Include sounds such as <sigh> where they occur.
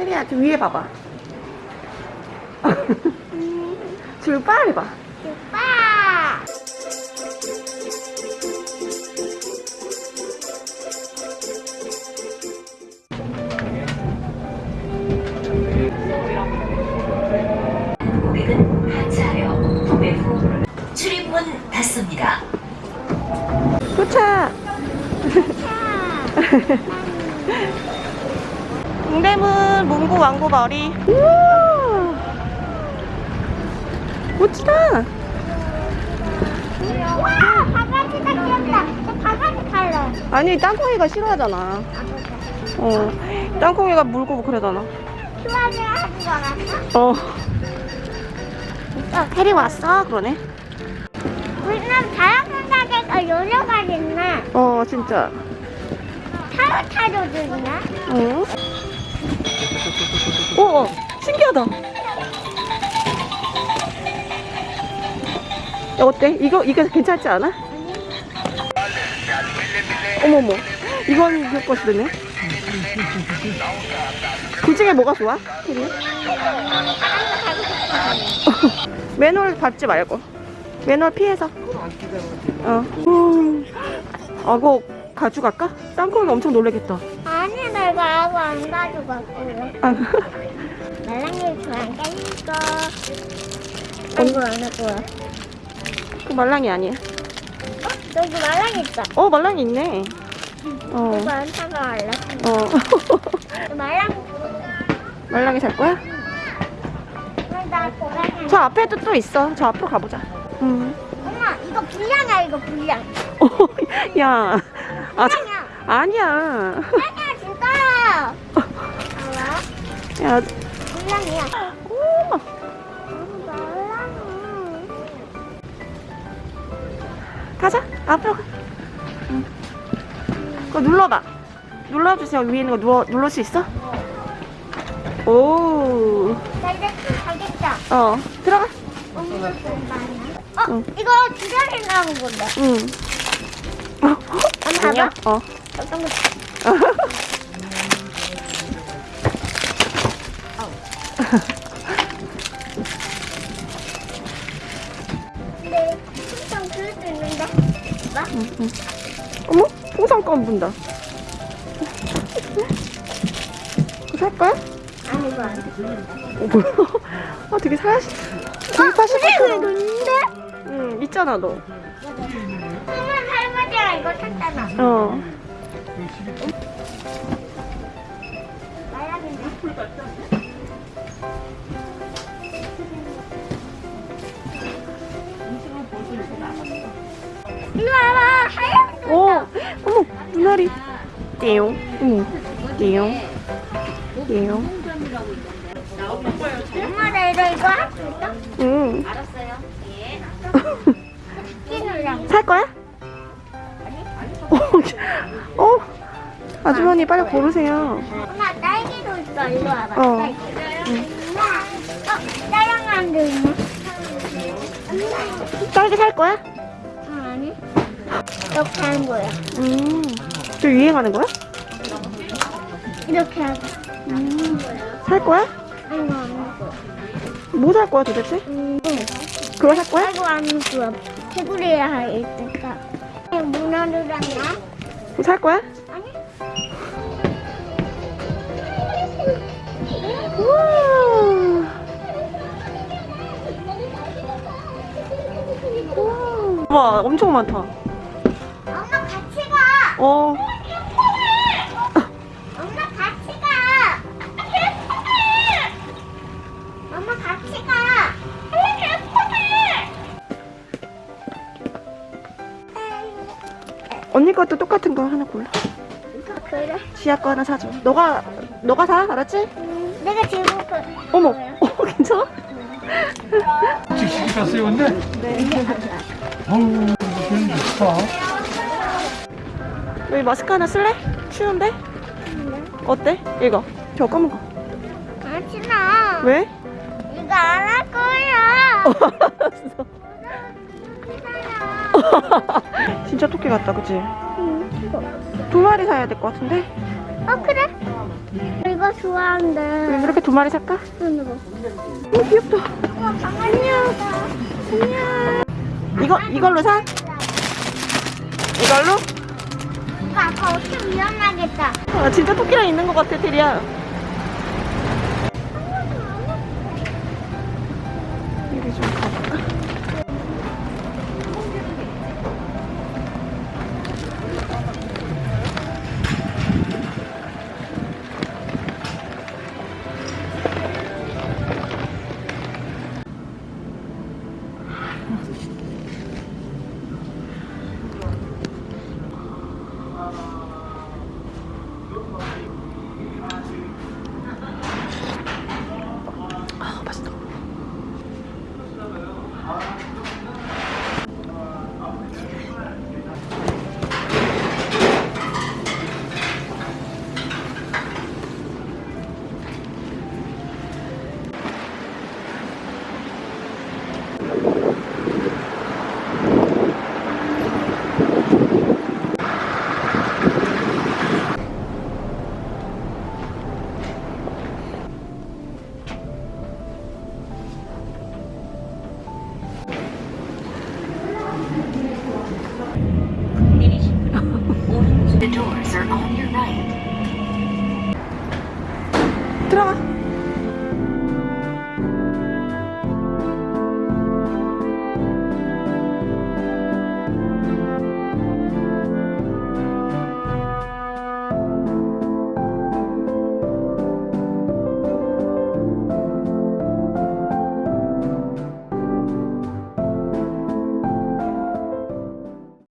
혜리야 저 위에 봐봐. 출발 해봐. 오빠! 고객은 하차하여 구매 후 출입문 닫습니다. 도착 <laughs> 동대문 문구 왕고 마을이 우와 멋지다 와! 바가지가 귀엽다. 저 바가지 갈래. 아니 땅콩이가 싫어하잖아 어 땅콩이가 물고 그러잖아 수학을 하지 않았어? 어 아, 혜리 왔어 그러네 우리는 가게가 여러 가지 있네. 어 진짜 타로타로도 있네. 응 어, 어 신기하다 야, 어때? 이거 이거 괜찮지 않아? 어머머 이건 것이네 둘 중에 뭐가 좋아? 혜리? <laughs> 맨홀 밟지 말고 맨홀 피해서 어. 음. 아 그거 가져갈까? 땅콩이가 엄청 놀라겠다 아니, 나 이거 아무 안 가져갔고요. 아, 말랑이 좋아하니까 이거. 이거 안 할 거야. 그 말랑이 아니야 어? 여기 말랑이 있다. 어 말랑이 있네 어, 이거 안 사가갈래. 어. 말랑이. 말랑이 살 거야? 저 앞에도 또 있어 저 앞으로 가보자 음. 엄마, 이거 불량이야, 이거 불량. 어, 야 아, 저- 불량이야. 아니야 아니야, 진짜야. 야 불량이야. 오, 말랑이. 가자 앞으로 가 응. 그거 눌러봐 눌러주세요 위에 있는 거 누워, 누를 수 있어? 오, 나 이제 가겠다. 어, 들어가. 어, 응. 이거 주변에 나온 건데. 응. 어, 한번? 봐봐. 어. 어떤 거? 근데 풍선 그릴 수 있는데. 봐. 응, 응. 어머, 풍선 껌 분다. 그거 살 거야? 아니 이거 안 돼. 어, 뭐야? 아, 되게 사실 그래 같아. 있는데? 응, 있잖아, 너. 그러면 할머니가 이거 샀잖아. 어. 말랑인데. 띠용. 응. 띠용. 띠용. 엄마 나 이거 이거 할 수 있어? 응. 끼누랑. <laughs> 살 거야? 어, 어, 아주머니 빨리 고르세요. 엄마 딸기도 있어. 이리 와봐. 어. 딸기. 어, 짜장면도 있네. 딸기 살 거야? 응, 아니. 이렇게 하는 거야. 음, 저 유행하는 거야? 이렇게 하고. 음, 살 거야? 아이고 안 먹어. 뭐 살 거야 도대체? 음, 그거 살 거야? 아이고 안 먹어. 개구리야 할 있을까? 문어류랑 나? 그거 살 거야? 아니. 우와. 와, 엄청 많다. 엄마 같이 가. 어, 엄마 같이 가. 엄마 같이 가. 언니 것도 똑같은 거 하나 골라. 그래? 지아 거 하나 사줘. 너가, 너가 사, 알았지? 음, 내가 지금 그 어머, 어, 괜찮아? 직식이 갔어요, 근데? 네. 어우, 괜히 좋다. 우리 마스크 하나 쓸래? 추운데? 네. 어때? 이거 저 검은 거. 안 신어. 왜? 이거 안 할 거야. <laughs> 진짜 토끼 같다, 그치? 응. 두 마리 사야 될 것 같은데? 어, 그래. 이거 좋아하는데. 이렇게 두 마리 살까? 응, 이거. 어, 귀엽다. 안녕. 안녕. 이거, 이걸로 사? 이걸로? 아빠 어떻게 위험하겠다. 아, 진짜 토끼랑 있는 것 같아, 테리야. 干嘛？